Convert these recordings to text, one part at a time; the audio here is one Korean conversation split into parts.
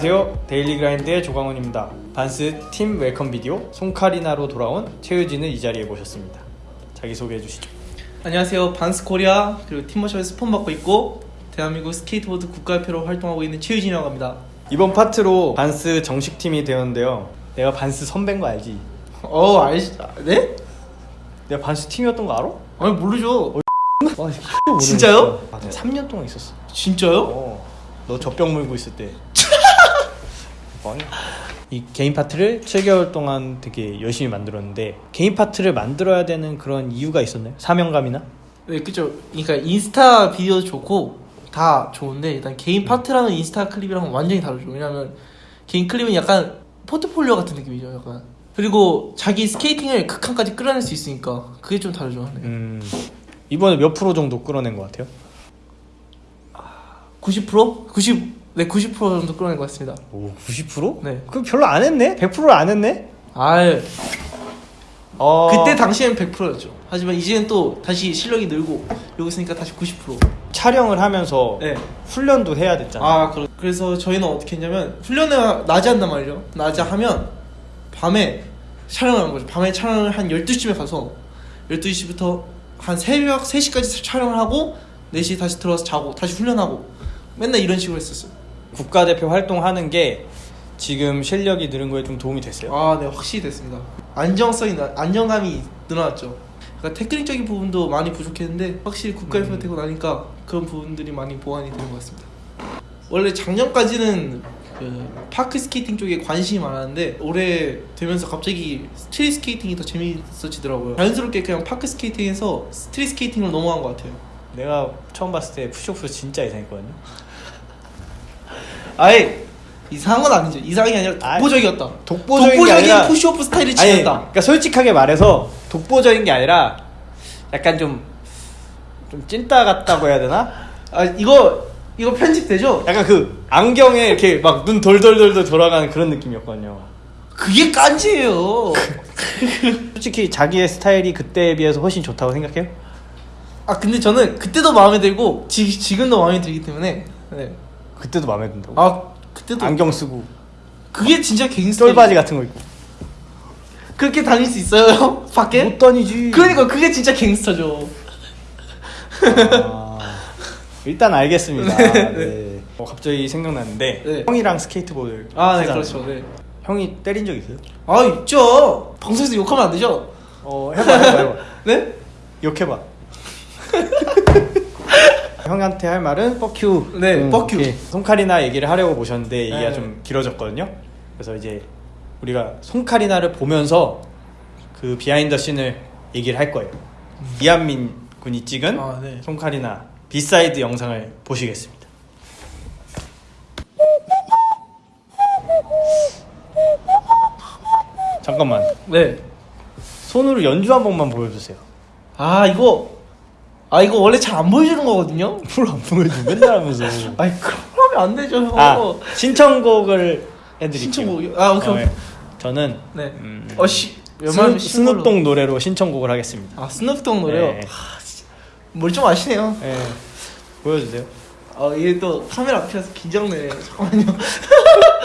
안녕하세요. Daily Grind의 조광훈입니다. Vans 팀 welcome 비디오 송카리나로 돌아온 최유진을 이 자리에 모셨습니다. 자기 소개해 주시죠. 안녕하세요. Vans Korea 그리고 Timber Shop에서 스폰 받고 있고 대한민국 스케이트보드 국가대표로 활동하고 있는 최유진이라고 합니다. 이번 파트로 Vans 정식 팀이 되었는데요. 내가 Vans 선배인 거 알지? 어 알지? 아, 네? 내가 Vans 팀이었던 거 알아? 아니 모르죠. 와, 진짜요? 아, 내가 3년 동안 있었어. 진짜요? 어, 너 젖병 물고 있을 때. 아니. 이 개인 파트를 7개월 동안 되게 열심히 만들었는데 개인 파트를 만들어야 되는 그런 이유가 있었나요? 사명감이나? 네 그죠. 그러니까 인스타 비디오도 좋고 다 좋은데 일단 개인 파트랑은 인스타 클립이랑은 완전히 다르죠. 왜냐면 개인 클립은 약간 포트폴리오 같은 느낌이죠. 약간 그리고 자기 스케이팅을 극한까지 끌어낼 수 있으니까 그게 좀 다르죠. 네. 음, 이번에 몇 프로 정도 끌어낸 것 같아요? 90%? 90, 네, 90% 정도 끌어낸 것 같습니다. 오, 90%? 네. 그럼 별로 안 했네? 100%를 안 했네? 아, 어... 그때 당시엔 100%였죠. 하지만 이제는 또 다시 실력이 늘고 여기 있으니까 다시 90%. 촬영을 하면서 네. 훈련도 해야 됐잖아. 아, 그래. 그래서 저희는 어떻게 했냐면 훈련을 낮에 한단 말이죠. 낮에 하면 밤에 촬영을 하는 거죠. 밤에 촬영을 한 12시쯤에 가서 12시부터 한 새벽 3시까지 촬영을 하고 4시에 다시 들어와서 자고 다시 훈련하고 맨날 이런 식으로 했었어요. 국가대표 활동하는 게 지금 실력이 늘은 거에 좀 도움이 됐어요? 아, 네, 확실히 됐습니다. 안정성이, 나- 안정감이 늘어났죠. 그러니까 테크닉적인 부분도 많이 부족했는데 확실히 국가대표 음. 되고 나니까 그런 부분들이 많이 보완이 되는 것 같습니다. 원래 작년까지는 그 park skating 쪽에 관심이 많았는데 올해 되면서 갑자기 street skating이 더 재미있어지더라고요. 자연스럽게 그냥 park skating에서 street skating으로 넘어간 것 같아요. 내가 처음 봤을 때 push off 진짜 이상했거든요. 아예 이상한 건 아니죠. 이상한 게 아니라 아이, 독보적이었다. 독보적인 게 독보적인 아니라- push off 스타일을 아니, 지녔다. 그러니까 솔직하게 말해서 독보적인 게 아니라 약간 좀, 좀 찐따 같다고 해야 되나? 아 이거 이거 편집되죠? 약간 그 안경에 이렇게 막 눈 돌돌돌돌 돌아가는 그런 느낌이었거든요. 그게 깐지예요. 솔직히 자기의 스타일이 그때에 비해서 훨씬 좋다고 생각해요? 아 근데 저는 그때도 마음에 들고 지, 지금도 마음에 들기 때문에 네. 그때도 마음에 든다고. 아 그때도 안경 쓰고 그게 진짜 갱스터 쫄바지 같은 거 입고. 그렇게 다닐 수 있어요? 밖에? 못 다니지. 그러니까 그게 진짜 갱스터죠. 아, 일단 알겠습니다. 네. 어, 갑자기 생각났는데 네. 형이랑 스케이트보드 아 네. 그렇죠. 네. 형이 때린 적 있어요? 아 있죠. 방송에서 욕하면 안 되죠? 어 해봐 해봐 해봐 네? 욕해봐 형한테 할 말은 fuck you 네, fuck you. 송카리나 얘기를 하려고 모셨는데 얘기가 네. 좀 길어졌거든요 그래서 이제 우리가 송카리나를 보면서 그 behind scene을 얘기를 할 거예요 이한민 군이 찍은 아, 네. 송카리나 B-side 영상을 보시겠습니다 잠깐만 네. 손으로 연주 한 번만 보여주세요 아 이거 아 이거 원래 잘 안 보여주는 거거든요. 뭘 안 보여줘 맨날 하면서 아니 그러면 안 되죠. 형. 아 신청곡을 해드릴게요 신청곡이요? 아, 오케이, 어, 오케이. 예. 저는 네. 음, 어씨 스눕, 스눕동 노래로 신청곡을 하겠습니다 아 스눕독 노래요. 네. 뭘좀 아시네요. 예. 보여주세요 아 이게 또 카메라 앞이라서 긴장되네. 잠깐만요.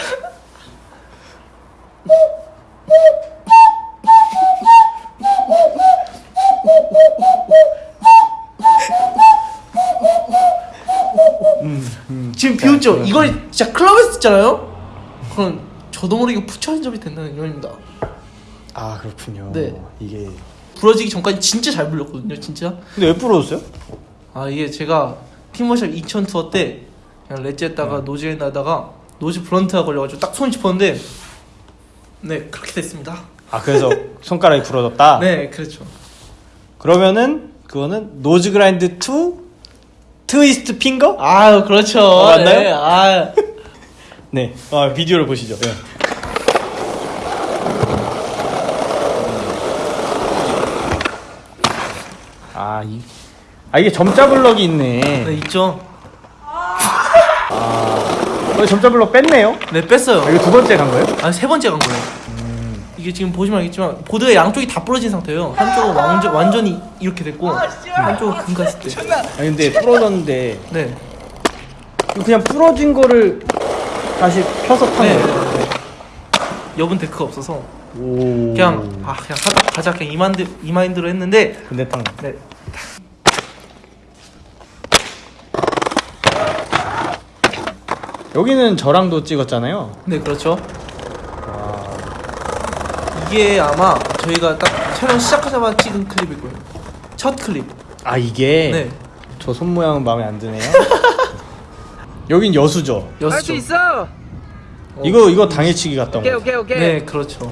비웃죠? 자, 이걸 진짜 클럽에서 듣잖아요? 그럼 저도 모르게 부처한 점이 된다는 의미입니다. 아 그렇군요 네. 이게 부러지기 전까지 진짜 잘 불렀거든요, 진짜. 근데 왜 부러졌어요? 아 이게 제가 팀워샵 2000 투어 때 그냥 렛즈 했다가 음. 노즈 나다가 노즈 블런트가 걸려가지고 딱손 짚었는데 네 그렇게 됐습니다. 아 그래서 손가락이 부러졌다 네 그렇죠. 그러면은 그거는 노즈 그라인드 2 트위스트 핑거? 아유 그렇죠. 어, 맞나요? 네, 아 네 아, 비디오를 보시죠 네. 아, 이, 아 이게 점자 블럭이 있네. 네, 있죠. 어, 점자 블럭 뺐네요. 네 뺐어요. 아, 이거 두 번째 간 거예요? 아 세 번째 간 거예요. 음. 이게 지금 보시면 알겠지만 보드의 양쪽이 다 부러진 상태예요. 한쪽은 완전 완전히 이렇게 됐고 한쪽은 금갔을 때. 아니 근데 부러졌는데 네. 그냥 부러진 거를 다시 펴서 타는 네. 거예요? 여분 데크가 없어서 오. 그냥 아 그냥 하다 가자 그냥 이마인드 이마인드로 했는데 근데 탕. 네. 여기는 저랑도 찍었잖아요. 네 그렇죠. 와. 이게 아마 저희가 딱 촬영 시작하자마자 찍은 클립일 거예요. 첫 클립. 아 이게 네. 저 손 모양은 마음에 안 드네요. 여긴 여수죠. 할수 여수죠. 있어. 이거 이거 당일치기 온 오케이 거. 오케이 오케이. 네 그렇죠.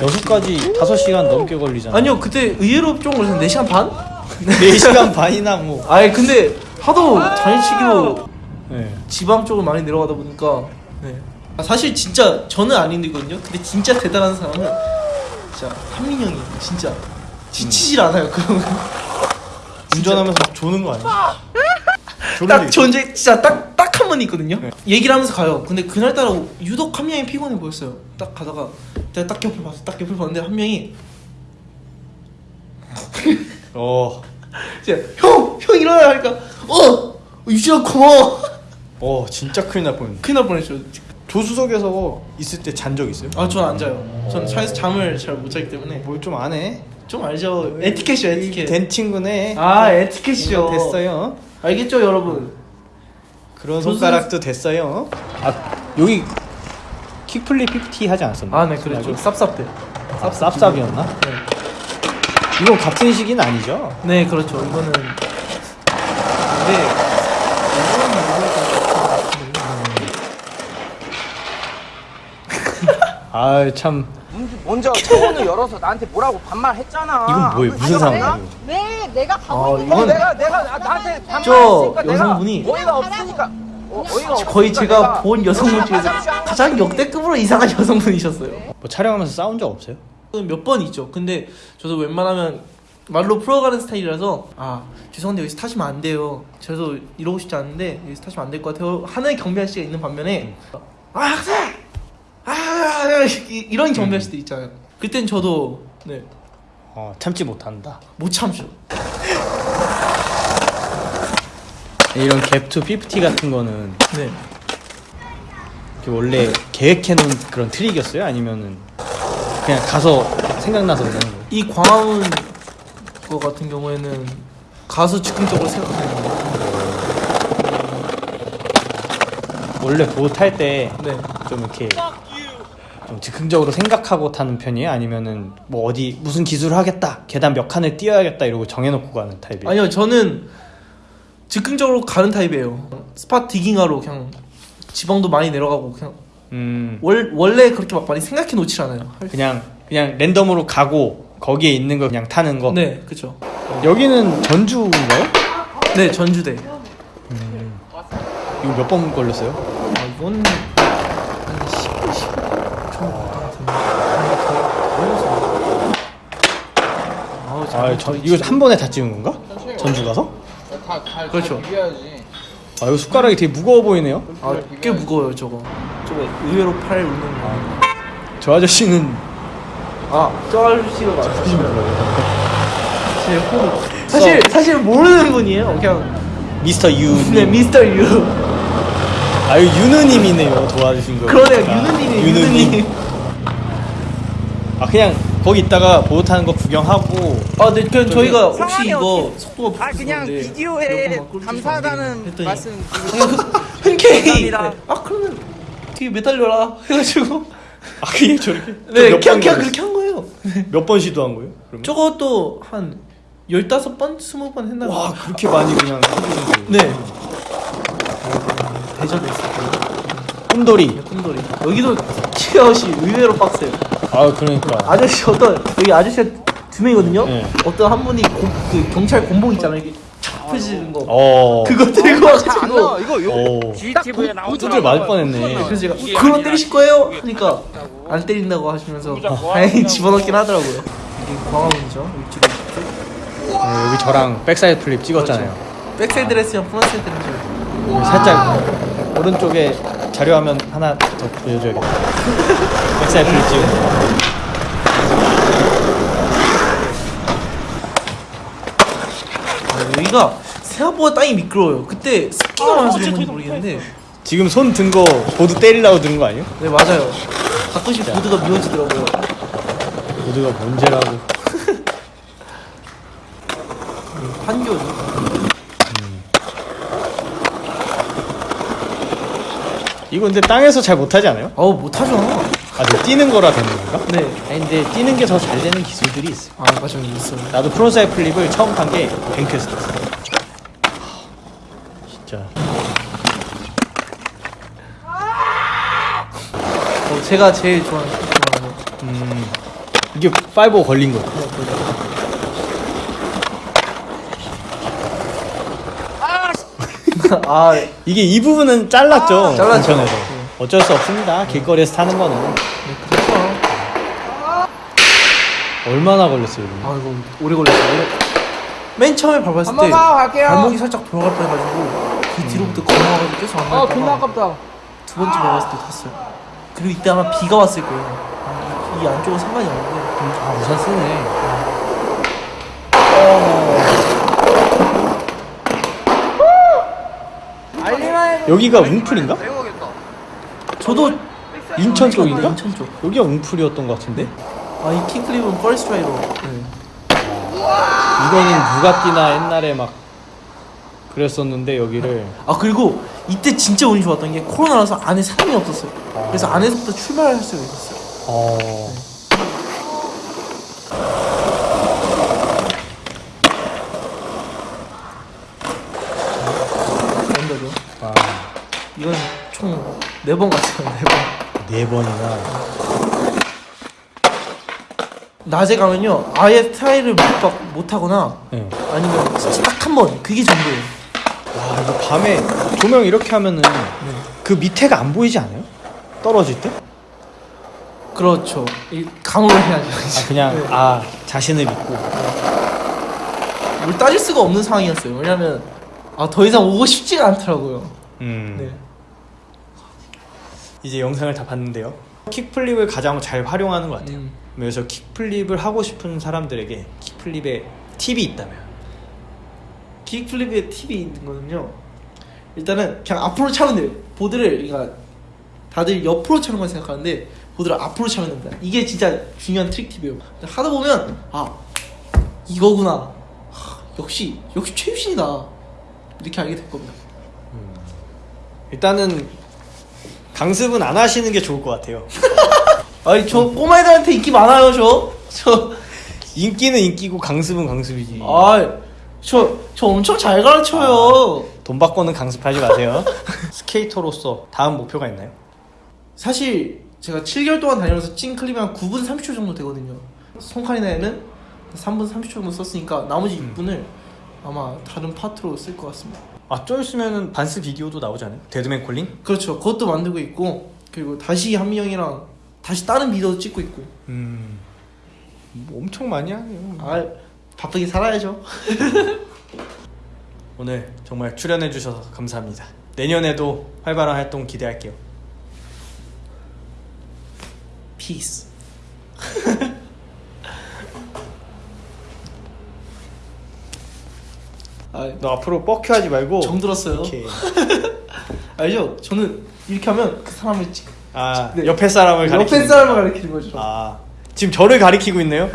여수까지 5시간 넘게 걸리잖아. 아니요 그때 의외로 좀 걸렸는데 4시간 반? 4시간 반이나 뭐. 아니 근데 하도 당일치기로 네. 지방 쪽으로 많이 내려가다 보니까 네. 아, 사실 진짜 저는 안 힘들거든요. 근데 진짜 대단한 사람은 진짜 한민 형이 진짜 지치질 않아요. 그러면 운전하면서 막 조는 거 아니야? 데 딱? 존재 진짜 딱 딱 한 번 있거든요. 네. 얘기를 하면서 가요. 근데 그날 따라 유독 한 명이 피곤해 보였어요. 딱 가다가 내가 딱 옆을 봤어. 딱 옆을 봤는데 한 명이 어. 진짜 형 형 일어나 하니까 어 유지야 고마워. 어 진짜 큰일 날 뻔했네. 큰일 날 뻔했죠. 조수석에서 있을 때 잔 적 있어요? 아전 안 자요. 전 차에서 잠을 잘 못 자기 때문에 뭘 좀 안 해? 좀 알죠. 에티켓이요 에티켓. 된 친구네. 아 에티켓이요. 됐어요. 알겠죠 여러분. 그런 조수- 손가락도 됐어요. 아 여기 킥플립 50 하지 않았었나? 아네 그랬죠. 쌉쌉. 아, 쌉쌉이었나? 네. 이건 같은 시기는 아니죠? 네 그렇죠. 이거는 근데 아참 먼저 창문을 열어서 나한테 뭐라고 반말했잖아. 이건 뭐예요? 무슨 상황이에요? 네, 내가 가고 아, 있는 이건- 어, 내가 내가 나- 나한테 저 반말했으니까 내가 여성분이 어이가 없으니까 어, 어이가 거의 없으니까 제가 내가 본 여성분 중에서 가장 가장 역대급으로 이상한 여성분이셨어요. 뭐 촬영하면서 싸운 적 없어요? 몇 번 있죠. 근데 저도 웬만하면 말로 풀어가는 스타일이라서 아 죄송한데 여기서 타시면 안 돼요. 저도 이러고 싶지 않은데 여기서 타시면 안 될 것 같아요. 하는 경비 아저씨가 있는 반면에 아 학생 아 이- 이런 경비 아저씨들 있잖아요. 그땐 저도 네. 어 참지 못한다. 못 참죠. 이런 갭투 50 같은 거는 네. 원래 계획해놓은 그런 트릭이었어요? 아니면은 그냥 가서 생각나서 그러는 거예요? 이 광화문 거 같은 경우에는 가수 즉흥적으로 생각하는 거예요. 원래 보드 탈때좀 네. 이렇게 좀 즉흥적으로 생각하고 타는 편이에요? 아니면은 뭐 어디 무슨 기술을 하겠다 계단 몇 칸을 뛰어야겠다 이러고 정해놓고 가는 타입이에요? 아니요 저는 즉흥적으로 가는 타입이에요. spot digging하러 그냥 지방도 많이 내려가고 그냥 음 월, 원래 그렇게 막 많이 생각해 놓질 않아요. 그냥 그냥 랜덤으로 가고 거기에 있는 거 그냥 타는 거 네, 그렇죠. 여기는 전주인가요? 네, 전주대. 이거 몇 번 걸렸어요? 아, 이건 한 10, 10 같은데. 아우, 아, 잘 저, 이거 한 번에 다 찍은 건가? 전주 가서? 그렇죠. 아 이거 숟가락이 되게 무거워 보이네요. 아, 꽤 무거워요, 저거. 저거 의외로 팔 울는 거. 저 아저씨는 아, 저 아저씨가 맞으시면 제 호루. 사실 사실 모르는 분이에요. 그냥 미스터 유. 네, 미스터 유. 아 이거 유느님이네요 도와주신 거. 그러네요. 유느님이 유느님. 유느님. 아 그냥 거기 있다가 보트 타는 거 구경하고 아, 네, 그냥 저희가 혹시 이거 속도가 아 그냥 부족한데 비디오에 감사하다는 말씀 흔쾌히. 아 그러면 뒤에 매달려라 해가지고 아 그게 저렇게 네몇 그냥 번 그냥? 그렇게 한 거예요 몇 번 시도한 거예요? 그러면? 저것도 한 15번? 20번 했나 봐요 와 그렇게 많이 그냥? 네 대전에 있었고 꿈돌이. 꿈돌이 여기도 치아웃이 의외로 빡세요 아 그러니까. 아저씨 어떤 여기 아저씨가 두 명이거든요 네. 어떤 한 분이 고, 그 경찰 곤봉 있잖아요 이게 펴지는 거 어. 그거 들고 안 와가지고 나와 이거 오. 요 GTV에 나오는 두들 맞을 뻔했네. 그래서 제가 어, 그거 때리실 거예요? 하니까 안 때린다고 하시면서 다행히 집어넣긴 하더라고요 이게 광화문이죠 이쪽에 네, 여기 저랑 backside flip 찍었잖아요. backside 드레스랑 frontside 드레스 여기 살짝 오른쪽에 자료화면 하나 더 보여줘야겠다. flip 찍은 거. 아, 여기가 생각보다 땅이 미끄러워요 그때 습기가 많아서 그런 건지 모르겠는데 지금 손 든 거 보드 때리려고 든거 아니에요? 네 맞아요. 가끔씩 보드가 미워지더라고요. 보드가 문제라고. 판교죠. 이거 근데 땅에서 잘 못하지 않아요? 아우 못하죠. 아, 네, 뛰는 거라 되는 건가? 네. 아니 근데 뛰는 게 더 잘 되는 기술들이 있어요. 아 맞아요 있어요. 나도 frontside flip을 처음 탄 게 뱅크에서 탔어. 진짜. 어, 제가 제일 좋아하는 음, 이게 5 걸린 거. 아 이게 이 부분은 잘랐죠. 아, 잘랐죠. 인천에서. 어쩔 수 없습니다. 길거리에서 타는 거는. 그렇죠. 얼마나 걸렸어요, 이거? 아 이거 오래 걸렸어요. 맨 처음에 밟았을 한때 갈게요. 발목이 살짝 돌아갈 뻔해가지고 그 뒤로부터 걸어가지고 계속 안 아 존나 밟다가 아깝다 두 번째 밟았을 때 탔어요. 그리고 이때 아마 비가 왔을 거예요. 아, 이, 이 안쪽은 상관이 없는데 아, 우산 쓰네. 알리마이 여기가 웅풀인가? 저도 인천 쪽인가? 인천 쪽. 여기가 웅풀이었던 것 같은데? 아 이 kickflip은 first try다. 네. 이거는 부가티나 옛날에 막 그랬었는데 여기를 아 그리고 이때 진짜 운이 좋았던 게 코로나라서 안에 사람이 없었어요. 그래서 안에서부터 출발할 수가 있었어요. 어. 아, 이건 총 네 번 갔어요. 네 번. 네 번이나 낮에 가면요 아예 스타일을 못, 바, 못 하거나 네. 아니면 진짜 딱 한 번 그게 전부예요. 와 이거 밤에 조명 이렇게 하면은 그 밑에가 안 보이지 않아요? 떨어질 때? 그렇죠. 이 감으로 해야죠. 아 그냥 네. 아 자신을 믿고 뭘 따질 수가 없는 상황이었어요. 왜냐면 아 더 이상 오고 싶지가 않더라고요. 음. 네. 이제 영상을 다 봤는데요 kickflip을 가장 잘 활용하는 것 같아요 음. 그래서 kickflip을 하고 싶은 사람들에게 kickflip의 팁이 있다면 kickflip의 팁이 있는 거는요. 일단은 그냥 앞으로 차면 돼요. 보드를 그러니까 다들 옆으로 차는 걸 생각하는데 보드를 앞으로 차면 됩니다. 이게 진짜 중요한 trick tip이에요. 하다 보면 아 이거구나. 하, 역시 역시 최유신이다. 이렇게 알게 될 겁니다. 일단은 강습은 안 하시는 게 좋을 것 같아요 아니 저 꼬마 애들한테 인기 많아요 저. 저 인기는 인기고 강습은 강습이지 아 저 저 엄청 잘 가르쳐요. 돈 받고는 강습하지 마세요 스케이터로서 다음 목표가 있나요? 사실 제가 7개월 동안 다니면서 찐 클립이 한 9분 30초 정도 되거든요. 송카리나에는 3분 30초 정도 썼으니까 나머지 6분을 아마 다른 파트로 쓸 것 같습니다. 아좀 있으면은 Vans 비디오도 나오잖아요 Dead Man Calling? 그렇죠. 그것도 만들고 있고 그리고 다시 한미 형이랑 다시 다른 비디오도 찍고 있고. 음... 뭐 엄청 많이 하네요 아 바쁘게 살아야죠. 오늘 정말 출연해 주셔서 감사합니다 내년에도 활발한 활동 기대할게요 피 아 너 앞으로 뻑큐 하지 말고 정들었어요. 알죠? 저는 이렇게 하면 그 사람을 찍. 아 네. 옆에 사람을 가리키는 옆에 사람을 가리키는 거죠. 아 지금 저를 가리키고 있네요